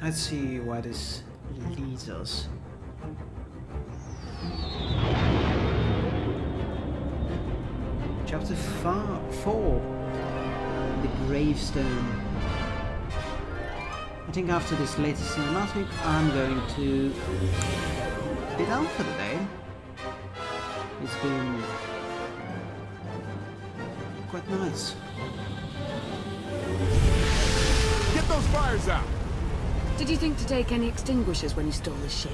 Let's see where this leads us. Chapter 4 The Gravestone. I think after this latest cinematic, I'm going to be done for the day. It's been quite nice. Get those fires out! Did you think to take any extinguishers when you stole the ship?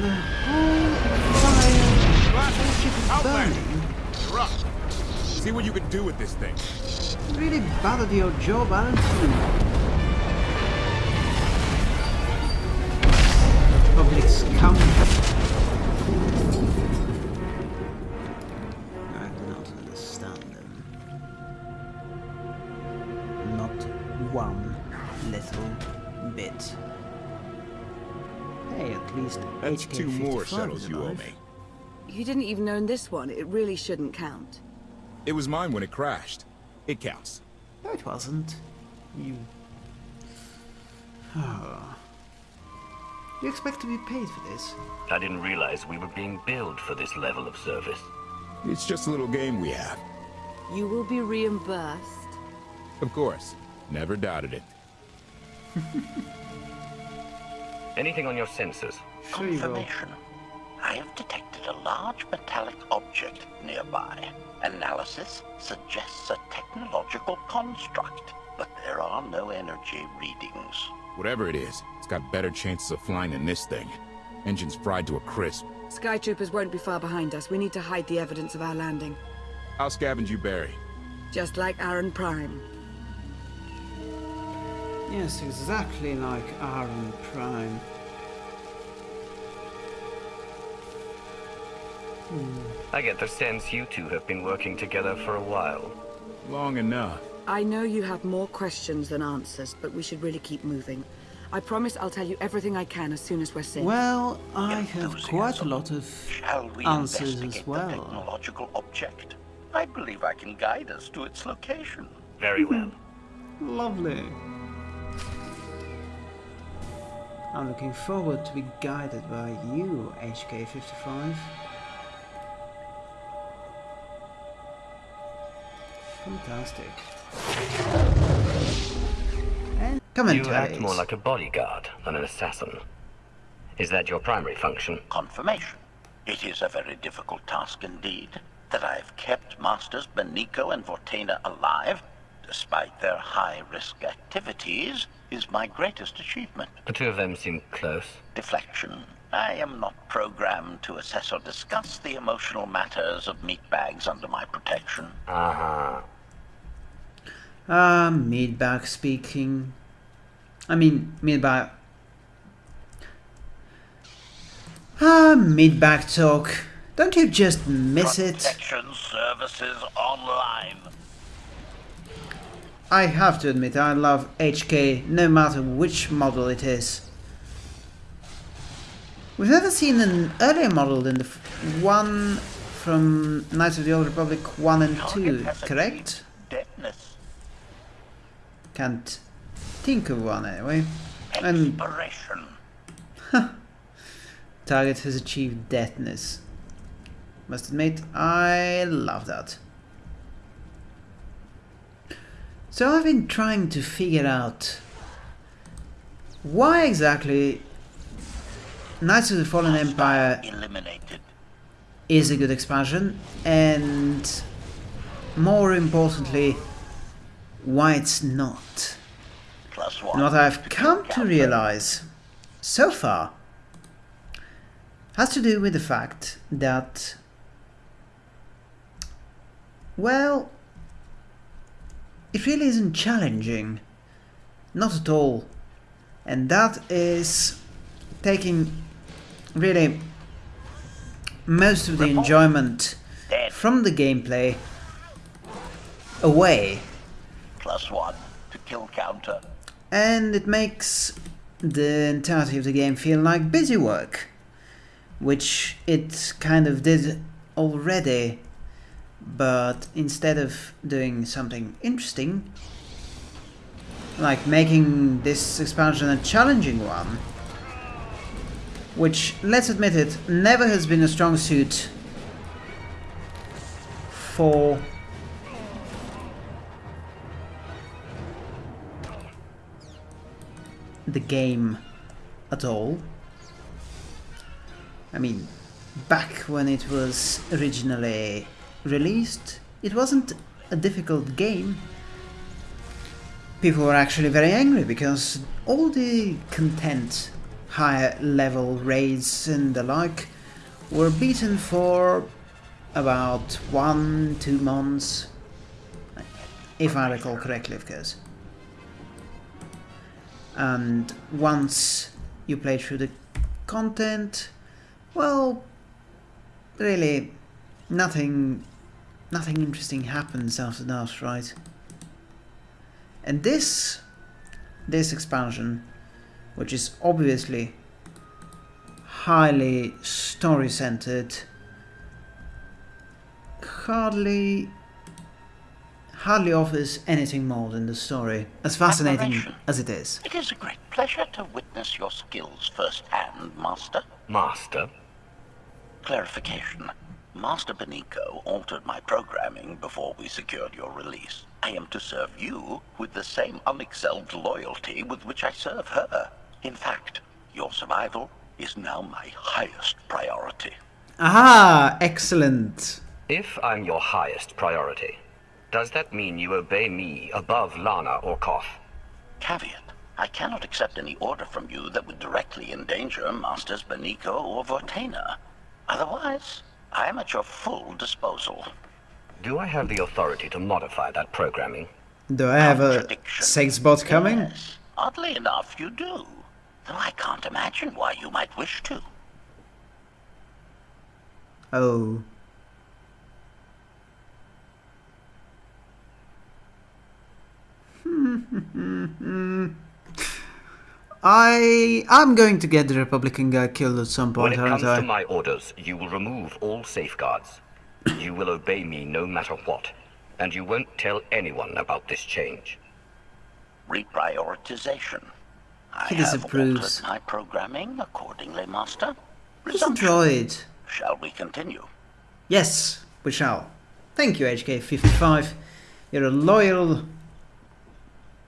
The whole fire Blast ship is Outlander! burning. You're up. See what you can do with this thing. Really bad at your job, aren't Hey, least That's HK two more 55 shuttles you owe me. You didn't even own this one. It really shouldn't count. It was mine when it crashed. It counts. No, it wasn't. You. Ah. You expect to be paid for this? I didn't realize we were being billed for this level of service. It's just a little game we have. You will be reimbursed. Of course. Never doubted it. Anything on your sensors? Sure you will. Confirmation. I have detected a large metallic object nearby. Analysis suggests a technological construct, but there are no energy readings. Whatever it is, it's got better chances of flying than this thing. Engine's fried to a crisp. Skytroopers won't be far behind us. We need to hide the evidence of our landing. I'll scavenge you, Barry. Just like Aaron Prime. Yes, exactly like Aaron Prime. Hmm. I get the sense you two have been working together for a while. Long enough. I know you have more questions than answers, but we should really keep moving. I promise I'll tell you everything I can as soon as we're safe. Well, I have quite a lot of Shall we answers investigate as the technological object? I believe I can guide us to its location. Very well. Hmm. Lovely. I'm looking forward to be guided by you, HK55. Fantastic. And You act more like a bodyguard than an assassin. Is that your primary function? Confirmation. It is a very difficult task indeed. That I have kept Masters Beniko and Vortena alive, despite their high-risk activities, is my greatest achievement. The two of them seem close. Deflection. I am not programmed to assess or discuss the emotional matters of meatbags under my protection. Uh-huh. Ah, Meatbag speaking. I mean, Meatbag. Ah, Meatbag talk. Don't you just miss it? Protection services online. I have to admit, I love HK no matter which model it is. We've never seen an earlier model than the f- one from Knights of the Old Republic 1 and 2, correct? Can't think of one anyway. And target has achieved deathness. Must admit, I love that. So I've been trying to figure out why exactly Knights of the Fallen Empire is a good expansion and more importantly why it's not. And what I've come to realize so far has to do with the fact that, well, it really isn't challenging. Not at all. And that is taking really most of the enjoyment from the gameplay away. Plus one to kill counter. and it makes the entirety of the game feel like busy work, which it kind of did already, but instead of doing something interesting, like making this expansion a challenging one, which, let's admit it, never has been a strong suit for the game at all. I mean, back when it was originally released, it wasn't a difficult game. People were actually very angry because all the content, higher level raids and the like, were beaten for about one, two months, if I recall correctly, of course. And once you play through the content, well, really, nothing, nothing interesting happens after that, right? And this, this expansion, which is obviously highly story-centered, hardly hardly offers anything more than the story, as fascinating Admiration. as it is. It is a great pleasure to witness your skills firsthand, Master. Master? Clarification. Master Beniko altered my programming before we secured your release. I am to serve you with the same unexcelled loyalty with which I serve her. In fact, your survival is now my highest priority. Ah, excellent. If I'm your highest priority, does that mean you obey me above Lana or Koth? Caveat. I cannot accept any order from you that would directly endanger Masters Beniko or Vortena. Otherwise, I am at your full disposal. Do I have the authority to modify that programming? Do I have a Contradiction. sex bot coming? Yes, oddly enough, you do. Though I can't imagine why you might wish to. Oh. I I'm going to get the Republican guy killed at some When point, it aren't comes I? to my orders, you will remove all safeguards. you will obey me no matter what. And you won't tell anyone about this change. Reprioritization. I He have disapproves. altered my programming accordingly, Master. He's a Resumption. droid. Shall we continue? Yes, we shall. Thank you, HK55. You're a loyal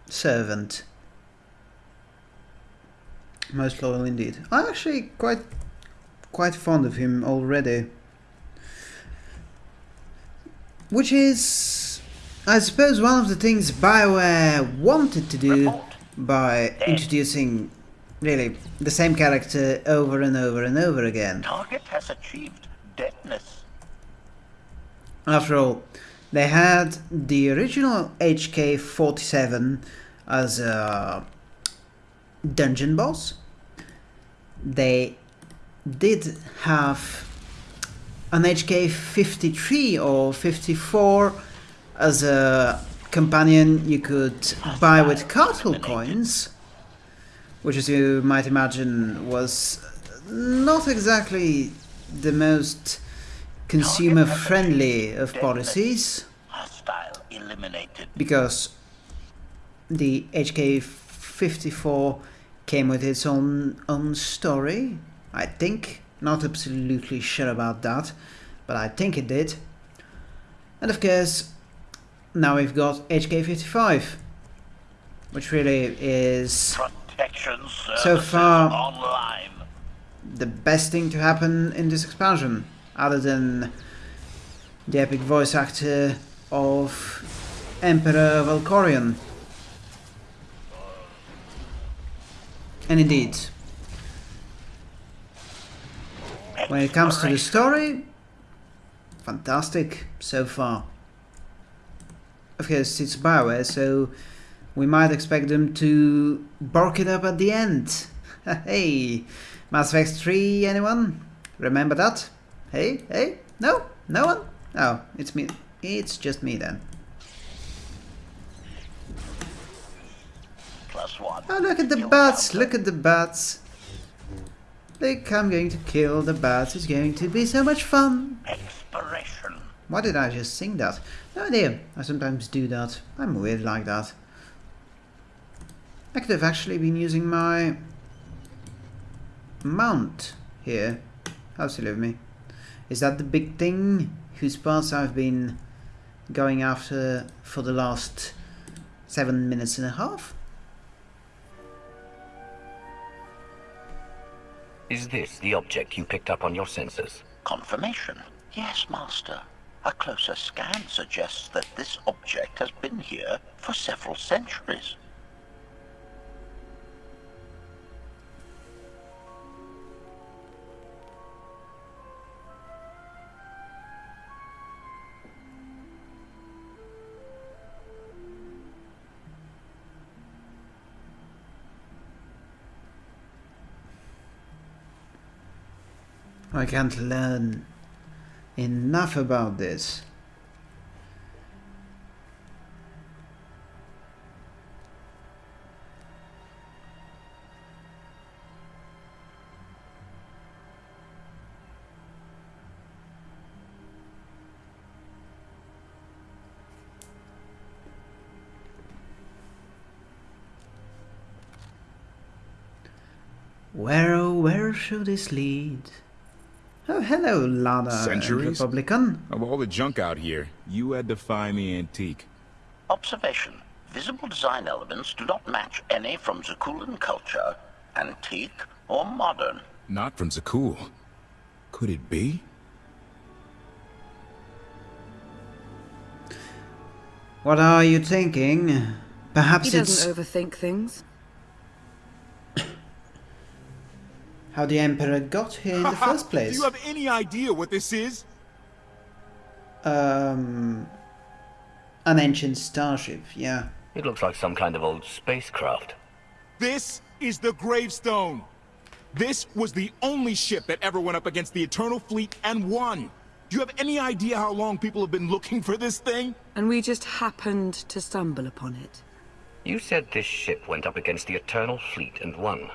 servant. Most loyal indeed. I'm actually quite quite fond of him already. Which is I suppose one of the things BioWare wanted to do Report. by introducing really the same character over and over and over again. Target has achieved deadness. After all, they had the original HK-47 as a dungeon boss. They did have an HK-53 or 54 as a companion you could buy with Cartel coins, which as you might imagine was not exactly the most consumer friendly of policies. Because the HK54 came with its own own story, I think. Not absolutely sure about that, but I think it did. And of course, now we've got HK55, which really is Protection So far- online. the best thing to happen in this expansion, other than the epic voice actor of Emperor Valkorion. And indeed, when it comes to the story, fantastic so far. Of course, it's Bioware, so we might expect them to bark it up at the end. hey, Mass Effect 3, anyone? Remember that? Hey, hey, no, no one? Oh, it's me. It's just me then. Oh, look at the bats! Look at the bats! Look, I'm going to kill the bats. It's going to be so much fun. Expiration. Why did I just sing that? No idea. I sometimes do that. I'm weird like that. I could have actually been using my mount here. How silly of me. Is that the big thing whose parts I've been going after for the last seven minutes and a half? Is this the object you picked up on your sensors? Confirmation. Yes, Master. A closer scan suggests that this object has been here for several centuries. I can't learn enough about this. Where oh where should this lead? Oh hello, Lana Centuries? Republican. Of all the junk out here, you had to find the antique. Observation. Visible design elements do not match any from Zakuulan culture, antique or modern. Not from Zakuul. Could it be? What are you thinking? Perhaps He it's doesn't overthink things. How the Emperor got here in the first place. Do you have any idea what this is? Um, an ancient starship, yeah. It looks like some kind of old spacecraft. This is the gravestone. This was the only ship that ever went up against the Eternal Fleet and won. Do you have any idea how long people have been looking for this thing? And we just happened to stumble upon it. You said this ship went up against the Eternal Fleet and won.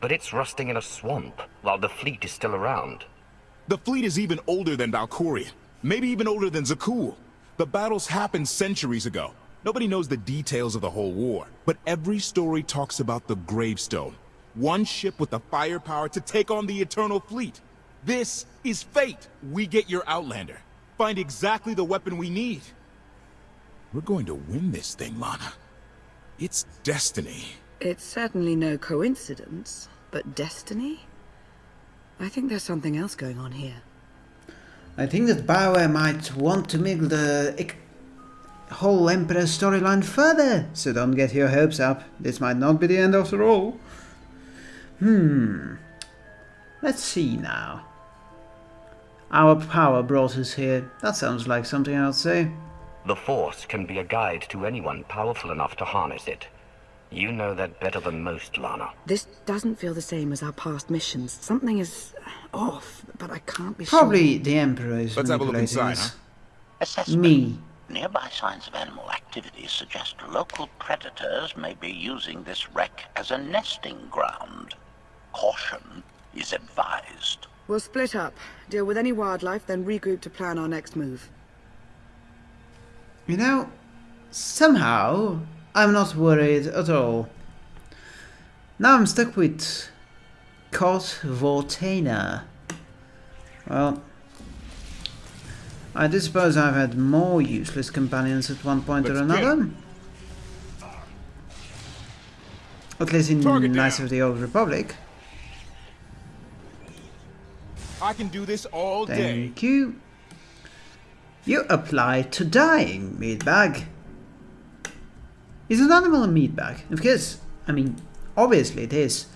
But it's rusting in a swamp, while the fleet is still around. The fleet is even older than Valkorion. Maybe even older than Zakuul. The battles happened centuries ago. Nobody knows the details of the whole war. But every story talks about the gravestone. One ship with the firepower to take on the Eternal Fleet. This is fate. We get your Outlander. Find exactly the weapon we need. We're going to win this thing, Lana. It's destiny. It's certainly no coincidence, but destiny? I think there's something else going on here. I think that Bioware might want to make the ec- whole Emperor storyline further, so don't get your hopes up. This might not be the end after all. Hmm. Let's see now. Our power brought us here. That sounds like something I'd say. The Force can be a guide to anyone powerful enough to harness it. You know that better than most, Lana. This doesn't feel the same as our past missions. Something is off, but I can't be sure. Probably the Emperor is Let's have a look inside, huh? Assessment. Me. Nearby signs of animal activity suggest local predators may be using this wreck as a nesting ground. Caution is advised. We'll split up, deal with any wildlife, then regroup to plan our next move. You know, somehow I'm not worried at all. Now I'm stuck with Koth Vortena. Well, I do suppose I've had more useless companions at one point or Let's get another. At least in Knights of the Old Republic. I can do this all day. Thank you. You apply to dying, meatbag. Is an animal a meatbag? Of course, I mean, obviously it is.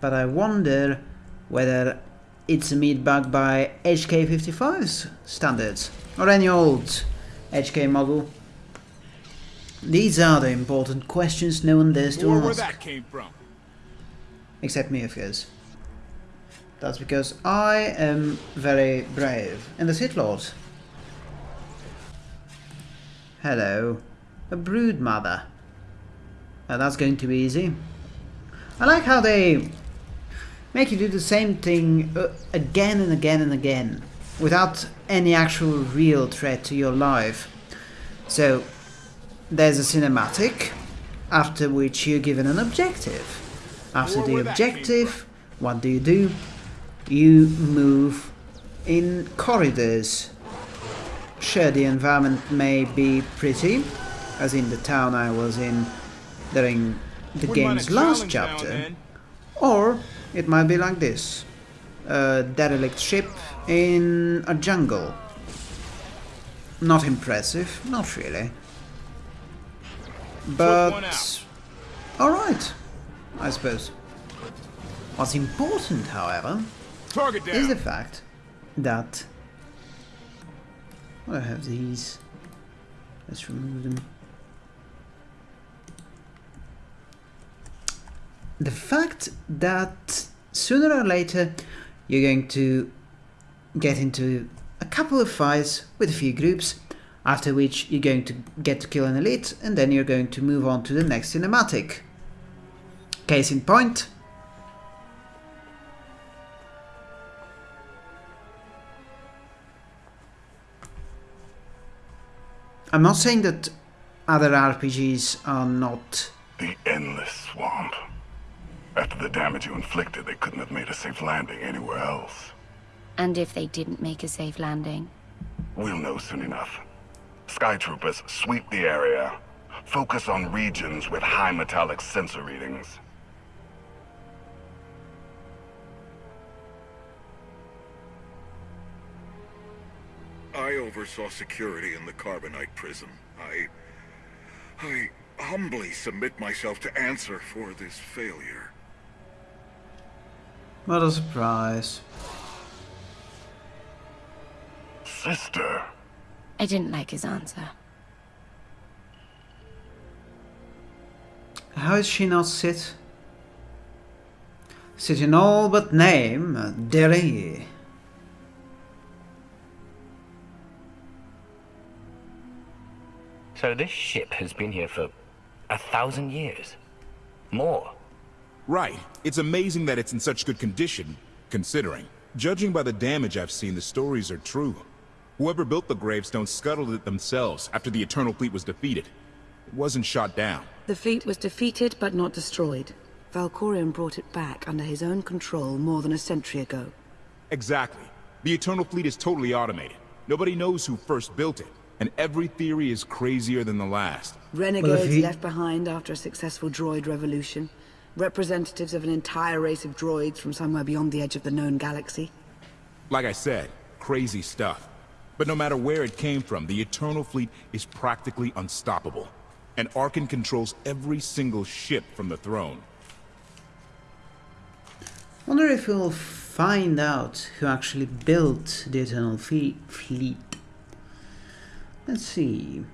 But I wonder whether it's a meatbag by HK55's standards. Or any old HK model. These are the important questions no one dares to Or where that came from. Except me, of course. That's because I am very brave. And the Sith Lord. Hello. A brood mother. That's going to be easy. I like how they make you do the same thing uh, again and again and again without any actual real threat to your life. So, there's a cinematic after which you're given an objective. After the where that came objective, what do you do? You move in corridors. Sure, the environment may be pretty, as in the town I was in during the Wouldn't mind a game's last challenge now and chapter. Or it might be like this. A derelict ship in a jungle. Not impressive, not really. But alright, I suppose. What's important, however, is the fact that I have these. Let's remove them. The fact that sooner or later you're going to get into a couple of fights with a few groups, after which you're going to get to kill an elite, and then you're going to move on to the next cinematic. Case in point, I'm not saying that other RPGs are not. The endless swamp. After the damage you inflicted, they couldn't have made a safe landing anywhere else. And if they didn't make a safe landing? We'll know soon enough. Sky Troopers, sweep the area. Focus on regions with high metallic sensor readings. I oversaw security in the Carbonite prison. I... I humbly submit myself to answer for this failure. What a surprise. Sister, I didn't like his answer. How is she not sit? Sit in all but name, uh, Derry. So this ship has been here for a thousand years. More. Right. It's amazing that it's in such good condition, considering. Judging by the damage I've seen, the stories are true. Whoever built the gravestone scuttled it themselves after the Eternal Fleet was defeated. It wasn't shot down. The fleet was defeated but not destroyed. Valkorion brought it back under his own control more than a century ago. Exactly. The Eternal Fleet is totally automated. Nobody knows who first built it, and every theory is crazier than the last. Renegades he- left behind after a successful droid revolution. Representatives of an entire race of droids from somewhere beyond the edge of the known galaxy. Like I said, crazy stuff. But no matter where it came from, the Eternal Fleet is practically unstoppable. And Arcann controls every single ship from the throne. Wonder if we'll find out who actually built the Eternal Fleet. Let's see.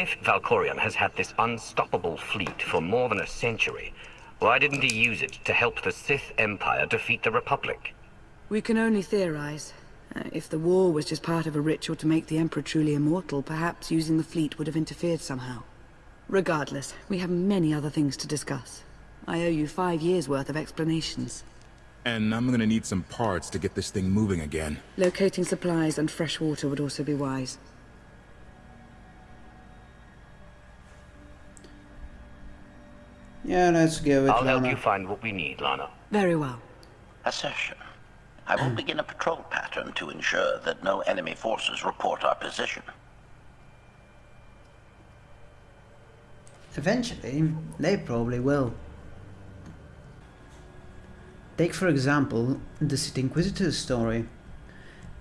If Valkorion has had this unstoppable fleet for more than a century, why didn't he use it to help the Sith Empire defeat the Republic? We can only theorize. Uh, if the war was just part of a ritual to make the Emperor truly immortal, perhaps using the fleet would have interfered somehow. Regardless, we have many other things to discuss. I owe you five years' worth of explanations. And I'm gonna need some parts to get this thing moving again. Locating supplies and fresh water would also be wise. Yeah, let's go with I'll help you find what we need, Lana. Very well. Assertion. I will begin a patrol pattern to ensure that no enemy forces report our position. Eventually, they probably will. Take, for example, the Sith Inquisitor's story.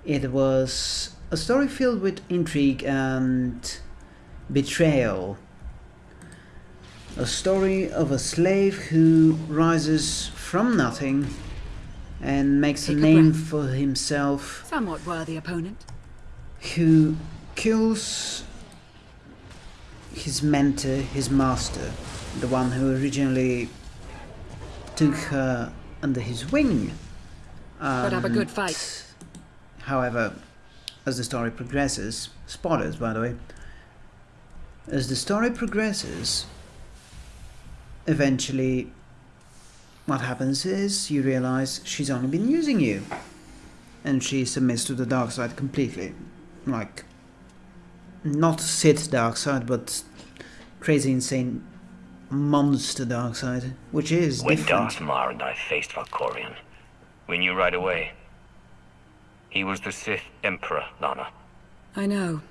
It was a story filled with intrigue and betrayal. A story of a slave who rises from nothing and makes Take a a name breath. for himself Somewhat worthy opponent. who kills his mentor, his master, the one who originally took her under his wing. Put up a good fight. However, as the story progresses, spoilers by the way, as the story progresses, eventually what happens is you realize she's only been using you. And she submits to the dark side completely. Like not Sith dark side, but crazy insane monster dark side, which is when different. Darth Marr and I faced Valkorion, we knew right away. He was the Sith Emperor, Lana. I know.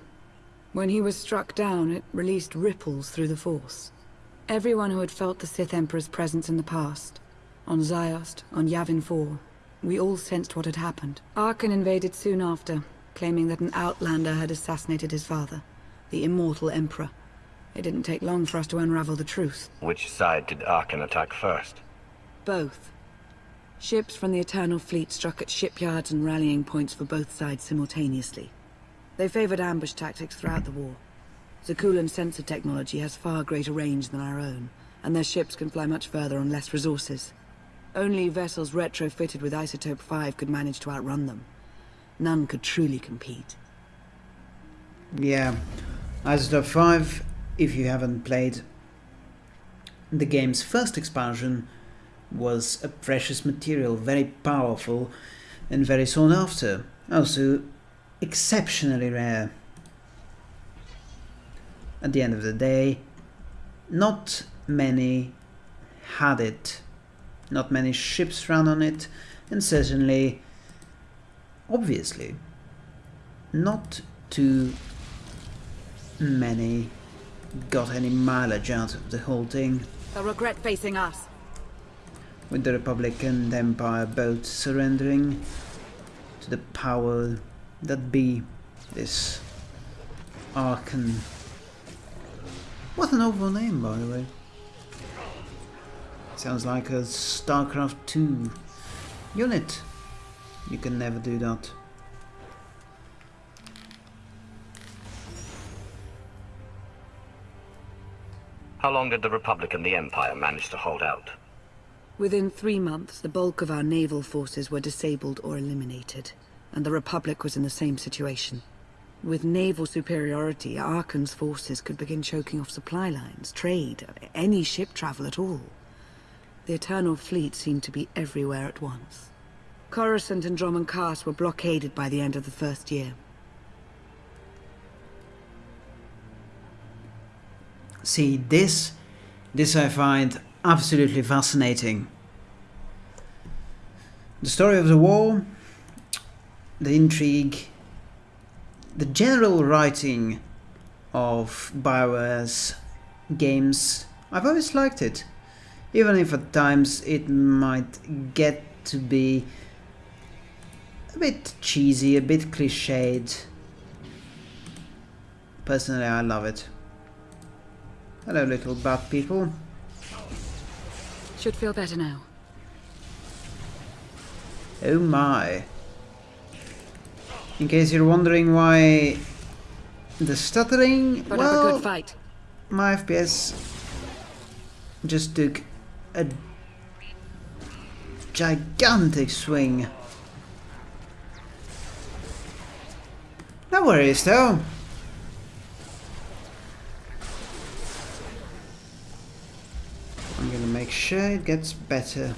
When he was struck down, it released ripples through the Force. Everyone who had felt the Sith Emperor's presence in the past, on Ziost, on Yavin 4, we all sensed what had happened. Arcann invaded soon after, claiming that an Outlander had assassinated his father, the Immortal Emperor. It didn't take long for us to unravel the truth. Which side did Arcann attack first? Both. Ships from the Eternal Fleet struck at shipyards and rallying points for both sides simultaneously. They favored ambush tactics throughout the war. Zakuulan sensor technology has far greater range than our own, and their ships can fly much further on less resources. Only vessels retrofitted with Isotope 5 could manage to outrun them. None could truly compete. Yeah, Isotope 5, if you haven't played the game's first expansion, was a precious material, very powerful and very sought after. Also, exceptionally rare. At the end of the day, not many had it. Not many ships ran on it, and certainly, obviously, not too many got any mileage out of the whole thing. They'll regret facing us. with the Republic and Empire both surrendering to the power that be this Arcann. What an awful name, by the way. Sounds like a StarCraft 2 unit. You can never do that. How long did the Republic and the Empire manage to hold out? Within three months, the bulk of our naval forces were disabled or eliminated, and the Republic was in the same situation. With naval superiority, Arcann's forces could begin choking off supply lines, trade, any ship travel at all. The Eternal Fleet seemed to be everywhere at once. Coruscant and Dromund Kaas were blockaded by the end of the first year. See, this, this I find absolutely fascinating. The story of the war, the intrigue, the general writing of Bioware's games, I've always liked it. Even if at times it might get to be a bit cheesy, a bit cliched. Personally, I love it. Hello, little bat people. Should feel better now. Oh my. In case you're wondering why the stuttering, Put well, a good fight. my FPS just took a gigantic swing. No worries though. I'm gonna make sure it gets better.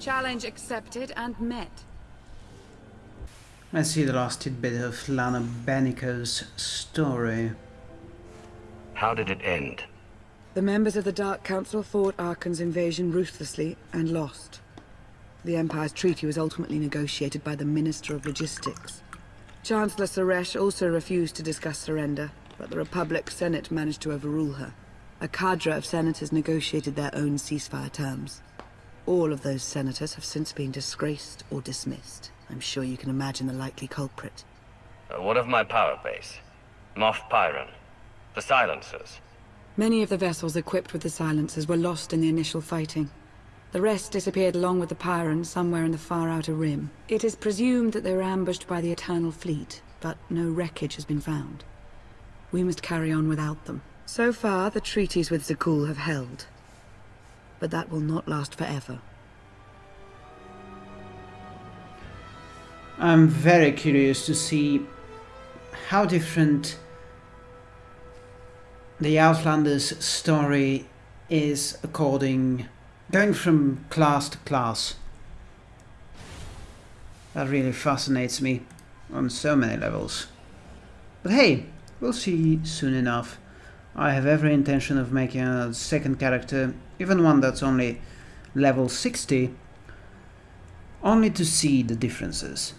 Challenge accepted and met. I see the last tidbit of Lana Beniko's story. How did it end? The members of the Dark Council fought Arcann's invasion ruthlessly and lost. The Empire's treaty was ultimately negotiated by the Minister of Logistics. Chancellor Saresh also refused to discuss surrender, but the Republic Senate managed to overrule her. A cadre of senators negotiated their own ceasefire terms. All of those senators have since been disgraced or dismissed. I'm sure you can imagine the likely culprit. Uh, what of my power base? Moff Pyron? The silencers? Many of the vessels equipped with the silencers were lost in the initial fighting. The rest disappeared along with the Pyrans somewhere in the far outer rim. It is presumed that they were ambushed by the Eternal Fleet, but no wreckage has been found. We must carry on without them. So far, the treaties with Zakuul have held. But that will not last forever. I'm very curious to see how different the Outlanders story is according going from class to class. That really fascinates me. on so many levels. But hey, we'll see soon enough. I have every intention of making a second character, even one that's only level 60, only to see the differences.